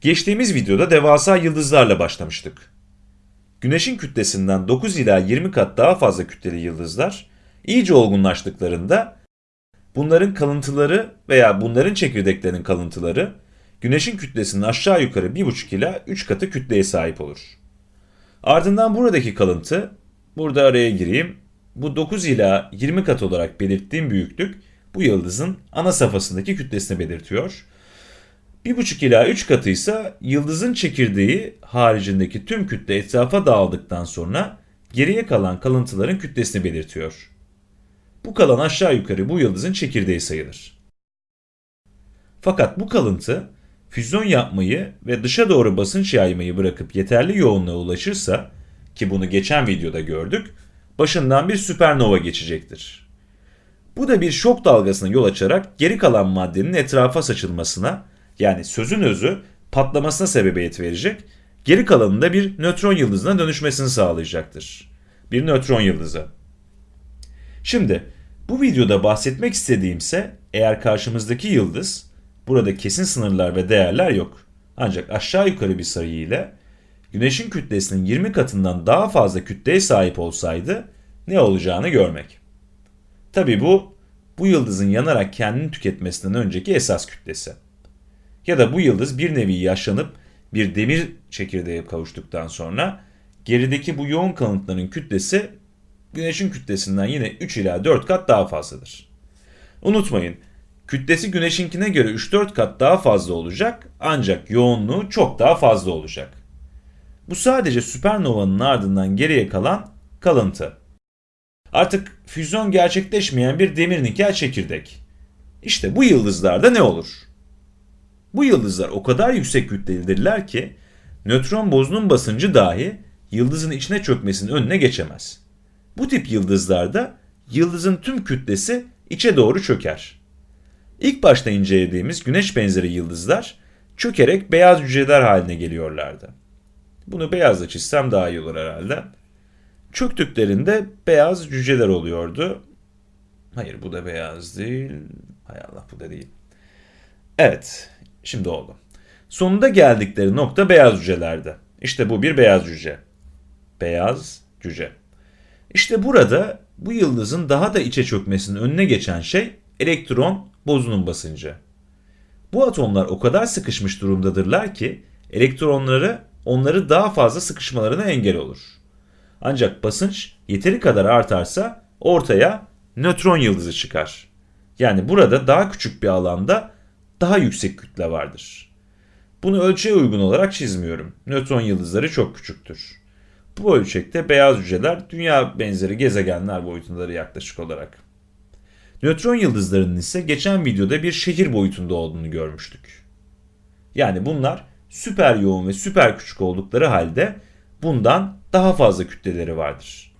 Geçtiğimiz videoda devasa yıldızlarla başlamıştık. Güneşin kütlesinden 9 ila 20 kat daha fazla kütleli yıldızlar iyice olgunlaştıklarında bunların kalıntıları veya bunların çekirdeklerinin kalıntıları Güneşin kütlesinin aşağı yukarı 1,5 ila 3 katı kütleye sahip olur. Ardından buradaki kalıntı, burada araya gireyim, bu 9 ila 20 kat olarak belirttiğim büyüklük bu yıldızın ana safhasındaki kütlesini belirtiyor. 1,5 ila 3 katı ise yıldızın çekirdeği haricindeki tüm kütle etrafa dağıldıktan sonra geriye kalan kalıntıların kütlesini belirtiyor. Bu kalan aşağı yukarı bu yıldızın çekirdeği sayılır. Fakat bu kalıntı füzyon yapmayı ve dışa doğru basınç yaymayı bırakıp yeterli yoğunluğa ulaşırsa ki bunu geçen videoda gördük, başından bir süpernova geçecektir. Bu da bir şok dalgasına yol açarak geri kalan maddenin etrafa saçılmasına yani sözün özü patlamasına sebebiyet verecek, geri kalanında bir nötron yıldızına dönüşmesini sağlayacaktır. Bir nötron yıldızı. Şimdi bu videoda bahsetmek istediğimse eğer karşımızdaki yıldız Burada kesin sınırlar ve değerler yok. Ancak aşağı yukarı bir sayı ile Güneşin kütlesinin 20 katından daha fazla kütleye sahip olsaydı ne olacağını görmek. Tabi bu, bu yıldızın yanarak kendini tüketmesinden önceki esas kütlesi. Ya da bu yıldız bir nevi yaşlanıp bir demir çekirdeğe kavuştuktan sonra gerideki bu yoğun kalıntıların kütlesi Güneşin kütlesinden yine 3 ila 4 kat daha fazladır. Unutmayın, Kütlesi güneşinkine göre 3-4 kat daha fazla olacak ancak yoğunluğu çok daha fazla olacak. Bu sadece süpernovanın ardından geriye kalan kalıntı. Artık füzyon gerçekleşmeyen bir demir nikel çekirdek. İşte bu yıldızlarda ne olur? Bu yıldızlar o kadar yüksek kütlelidirler ki nötron bozunun basıncı dahi yıldızın içine çökmesinin önüne geçemez. Bu tip yıldızlarda yıldızın tüm kütlesi içe doğru çöker. İlk başta incelediğimiz güneş benzeri yıldızlar çökerek beyaz cüceler haline geliyorlardı. Bunu beyazla çizsem daha iyi olur herhalde. Çöktüklerinde beyaz cüceler oluyordu. Hayır bu da beyaz değil. Hay Allah bu da değil. Evet şimdi oldu. Sonunda geldikleri nokta beyaz cücelerdi. İşte bu bir beyaz cüce. Beyaz cüce. İşte burada bu yıldızın daha da içe çökmesinin önüne geçen şey elektron bozunun basıncı. Bu atomlar o kadar sıkışmış durumdadırlar ki elektronları onları daha fazla sıkışmalarına engel olur. Ancak basınç yeteri kadar artarsa ortaya nötron yıldızı çıkar. Yani burada daha küçük bir alanda daha yüksek kütle vardır. Bunu ölçüye uygun olarak çizmiyorum. Nötron yıldızları çok küçüktür. Bu ölçekte beyaz hücreler dünya benzeri gezegenler boyutundadır yaklaşık olarak. Nötron yıldızlarının ise geçen videoda bir şehir boyutunda olduğunu görmüştük. Yani bunlar süper yoğun ve süper küçük oldukları halde bundan daha fazla kütleleri vardır.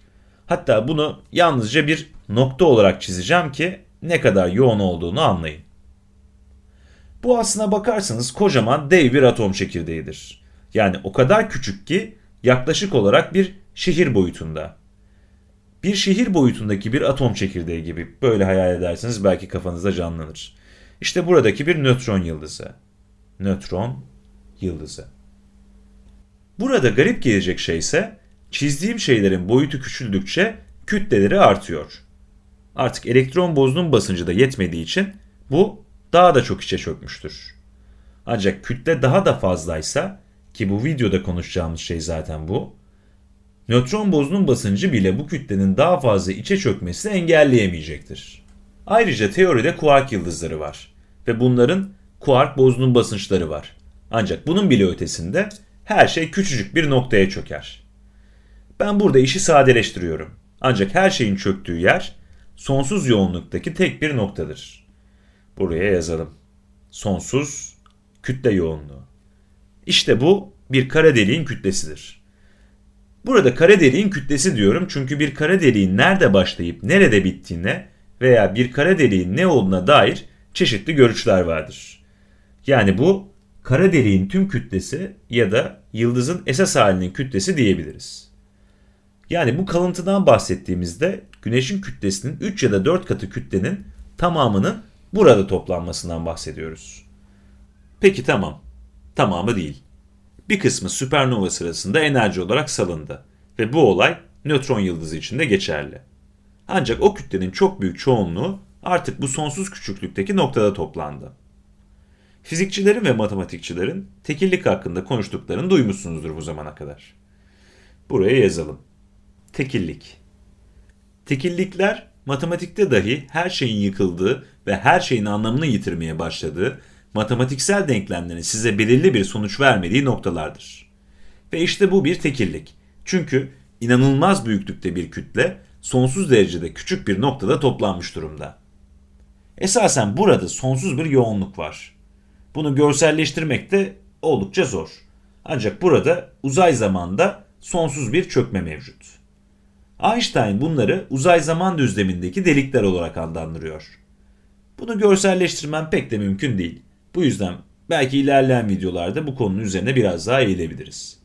Hatta bunu yalnızca bir nokta olarak çizeceğim ki ne kadar yoğun olduğunu anlayın. Bu aslına bakarsanız kocaman dev bir atom çekirdeğidir. Yani o kadar küçük ki yaklaşık olarak bir şehir boyutunda. Bir şehir boyutundaki bir atom çekirdeği gibi böyle hayal ederseniz belki kafanızda canlanır. İşte buradaki bir nötron yıldızı. Nötron yıldızı. Burada garip gelecek şey ise çizdiğim şeylerin boyutu küçüldükçe kütleleri artıyor. Artık elektron bozunun basıncı da yetmediği için bu daha da çok içe çökmüştür. Ancak kütle daha da fazlaysa ki bu videoda konuşacağımız şey zaten bu nötron bozunun basıncı bile bu kütlenin daha fazla içe çökmesini engelleyemeyecektir. Ayrıca teoride kuark yıldızları var ve bunların kuark bozunun basınçları var. Ancak bunun bile ötesinde her şey küçücük bir noktaya çöker. Ben burada işi sadeleştiriyorum. Ancak her şeyin çöktüğü yer sonsuz yoğunluktaki tek bir noktadır. Buraya yazalım. Sonsuz kütle yoğunluğu. İşte bu bir kara deliğin kütlesidir. Burada kara deliğin kütlesi diyorum çünkü bir kara deliğin nerede başlayıp nerede bittiğine veya bir kara deliğin ne olduğuna dair çeşitli görüşler vardır. Yani bu kara deliğin tüm kütlesi ya da yıldızın esas halinin kütlesi diyebiliriz. Yani bu kalıntıdan bahsettiğimizde güneşin kütlesinin 3 ya da 4 katı kütlenin tamamının burada toplanmasından bahsediyoruz. Peki tamam. Tamamı değil. Bir kısmı süpernova sırasında enerji olarak salındı ve bu olay nötron yıldızı için de geçerli. Ancak o kütlenin çok büyük çoğunluğu artık bu sonsuz küçüklükteki noktada toplandı. Fizikçilerin ve matematikçilerin tekillik hakkında konuştuklarını duymuşsunuzdur bu zamana kadar. Buraya yazalım. Tekillik. Tekillikler matematikte dahi her şeyin yıkıldığı ve her şeyin anlamını yitirmeye başladığı, matematiksel denklemlerin size belirli bir sonuç vermediği noktalardır. Ve işte bu bir tekillik. Çünkü inanılmaz büyüklükte bir kütle sonsuz derecede küçük bir noktada toplanmış durumda. Esasen burada sonsuz bir yoğunluk var. Bunu görselleştirmek de oldukça zor. Ancak burada uzay zamanda sonsuz bir çökme mevcut. Einstein bunları uzay zaman düzlemindeki delikler olarak adlandırıyor. Bunu görselleştirmem pek de mümkün değil. Bu yüzden belki ilerleyen videolarda bu konunun üzerine biraz daha eğilebiliriz.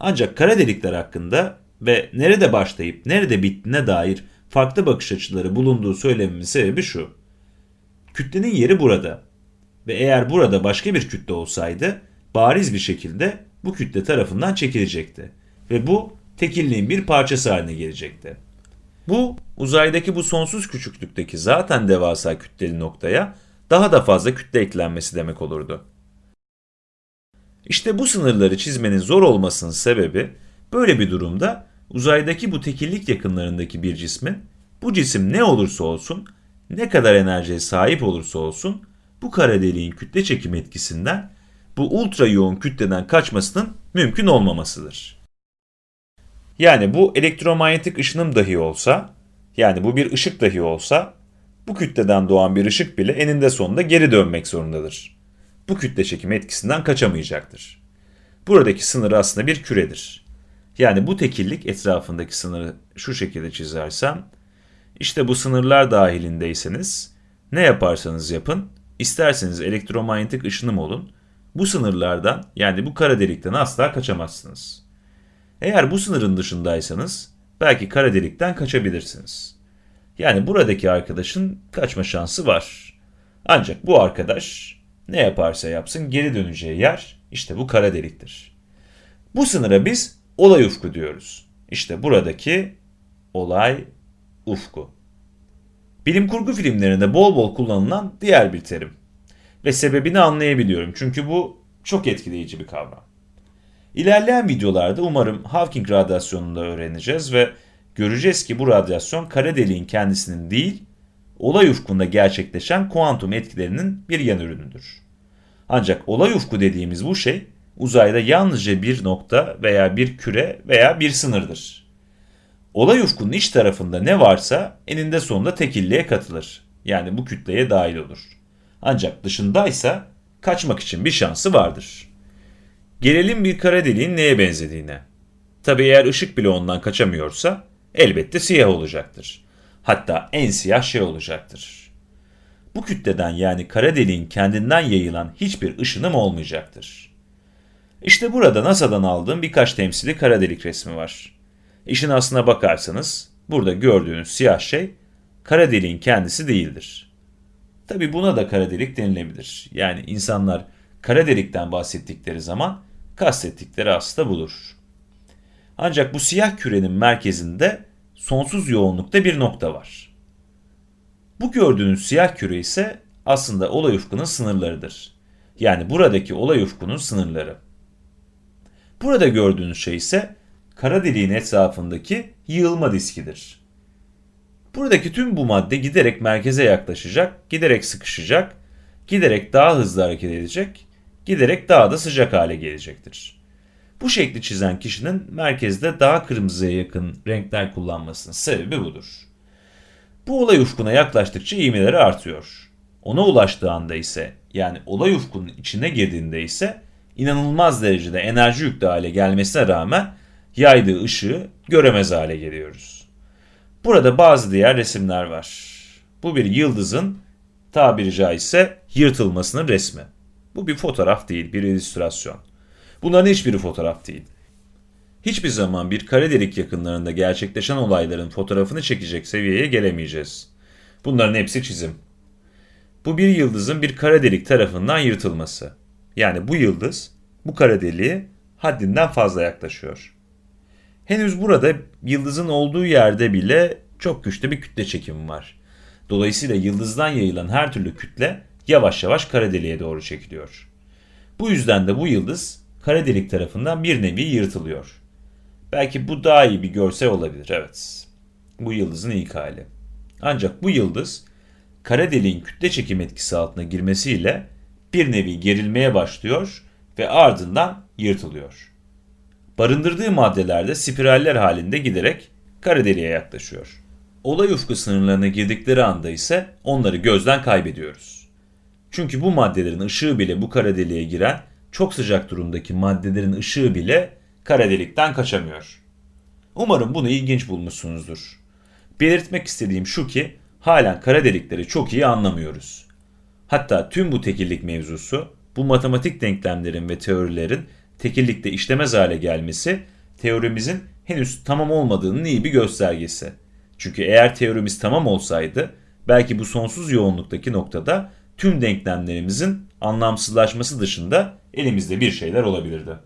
Ancak kara delikler hakkında ve nerede başlayıp nerede bittiğine dair farklı bakış açıları bulunduğu söylememin sebebi şu. Kütlenin yeri burada ve eğer burada başka bir kütle olsaydı bariz bir şekilde bu kütle tarafından çekilecekti ve bu tekilliğin bir parçası haline gelecekti. Bu uzaydaki bu sonsuz küçüklükteki zaten devasa kütleli noktaya daha da fazla kütle eklenmesi demek olurdu. İşte bu sınırları çizmenin zor olmasının sebebi böyle bir durumda uzaydaki bu tekillik yakınlarındaki bir cismin bu cisim ne olursa olsun, ne kadar enerjiye sahip olursa olsun bu kara deliğin kütle çekim etkisinden bu ultra yoğun kütleden kaçmasının mümkün olmamasıdır. Yani bu elektromanyetik ışınım dahi olsa, yani bu bir ışık dahi olsa, bu kütleden doğan bir ışık bile eninde sonunda geri dönmek zorundadır. Bu kütle çekim etkisinden kaçamayacaktır. Buradaki sınır aslında bir küredir. Yani bu tekillik etrafındaki sınırı şu şekilde çizersem, işte bu sınırlar dahilindeyseniz ne yaparsanız yapın, isterseniz elektromanyetik ışınım olun, bu sınırlardan yani bu kara delikten asla kaçamazsınız. Eğer bu sınırın dışındaysanız belki kara delikten kaçabilirsiniz. Yani buradaki arkadaşın kaçma şansı var. Ancak bu arkadaş ne yaparsa yapsın geri döneceği yer işte bu kara deliktir. Bu sınıra biz olay ufku diyoruz. İşte buradaki olay ufku. Bilim kurgu filmlerinde bol bol kullanılan diğer bir terim. Ve sebebini anlayabiliyorum çünkü bu çok etkileyici bir kavram. İlerleyen videolarda umarım Hawking radyasyonunu da öğreneceğiz ve göreceğiz ki bu radyasyon kara deliğin kendisinin değil, olay ufkunda gerçekleşen kuantum etkilerinin bir yan ürünüdür. Ancak olay ufku dediğimiz bu şey uzayda yalnızca bir nokta veya bir küre veya bir sınırdır. Olay ufkunun iç tarafında ne varsa eninde sonunda tekilliğe katılır. Yani bu kütleye dahil olur. Ancak dışındaysa kaçmak için bir şansı vardır. Gelelim bir kara deliğin neye benzediğine. Tabi eğer ışık bile ondan kaçamıyorsa elbette siyah olacaktır. Hatta en siyah şey olacaktır. Bu kütleden yani kara deliğin kendinden yayılan hiçbir ışınım olmayacaktır. İşte burada NASA'dan aldığım birkaç temsili kara delik resmi var. İşin aslına bakarsanız burada gördüğünüz siyah şey kara deliğin kendisi değildir. Tabi buna da kara delik denilebilir. Yani insanlar kara delikten bahsettikleri zaman kastettikleri aslında budur. Ancak bu siyah kürenin merkezinde sonsuz yoğunlukta bir nokta var. Bu gördüğünüz siyah küre ise aslında olay ufkunun sınırlarıdır. Yani buradaki olay ufkunun sınırları. Burada gördüğünüz şey ise kara deliğin etrafındaki yığılma diskidir. Buradaki tüm bu madde giderek merkeze yaklaşacak, giderek sıkışacak, giderek daha hızlı hareket edecek, giderek daha da sıcak hale gelecektir. Bu şekli çizen kişinin merkezde daha kırmızıya yakın renkler kullanmasının sebebi budur. Bu olay ufkuna yaklaştıkça ivmeleri artıyor. Ona ulaştığı anda ise yani olay ufkunun içine girdiğinde ise inanılmaz derecede enerji yüklü hale gelmesine rağmen yaydığı ışığı göremez hale geliyoruz. Burada bazı diğer resimler var. Bu bir yıldızın tabiri caizse yırtılmasının resmi. Bu bir fotoğraf değil, bir illüstrasyon. Bunların hiçbiri fotoğraf değil. Hiçbir zaman bir kara delik yakınlarında gerçekleşen olayların fotoğrafını çekecek seviyeye gelemeyeceğiz. Bunların hepsi çizim. Bu bir yıldızın bir kara delik tarafından yırtılması. Yani bu yıldız bu kara deliğe haddinden fazla yaklaşıyor. Henüz burada yıldızın olduğu yerde bile çok güçlü bir kütle çekimi var. Dolayısıyla yıldızdan yayılan her türlü kütle yavaş yavaş kara deliğe doğru çekiliyor. Bu yüzden de bu yıldız kara delik tarafından bir nevi yırtılıyor. Belki bu daha iyi bir görsel olabilir, evet. Bu yıldızın ilk hali. Ancak bu yıldız kara deliğin kütle çekim etkisi altına girmesiyle bir nevi gerilmeye başlıyor ve ardından yırtılıyor. Barındırdığı maddelerde spiraller halinde giderek kara deliğe yaklaşıyor. Olay ufku sınırlarına girdikleri anda ise onları gözden kaybediyoruz. Çünkü bu maddelerin ışığı bile bu kara deliğe giren çok sıcak durumdaki maddelerin ışığı bile kara delikten kaçamıyor. Umarım bunu ilginç bulmuşsunuzdur. Belirtmek istediğim şu ki halen kara delikleri çok iyi anlamıyoruz. Hatta tüm bu tekillik mevzusu, bu matematik denklemlerin ve teorilerin tekillikte işlemez hale gelmesi teorimizin henüz tamam olmadığının iyi bir göstergesi. Çünkü eğer teorimiz tamam olsaydı belki bu sonsuz yoğunluktaki noktada tüm denklemlerimizin anlamsızlaşması dışında elimizde bir şeyler olabilirdi.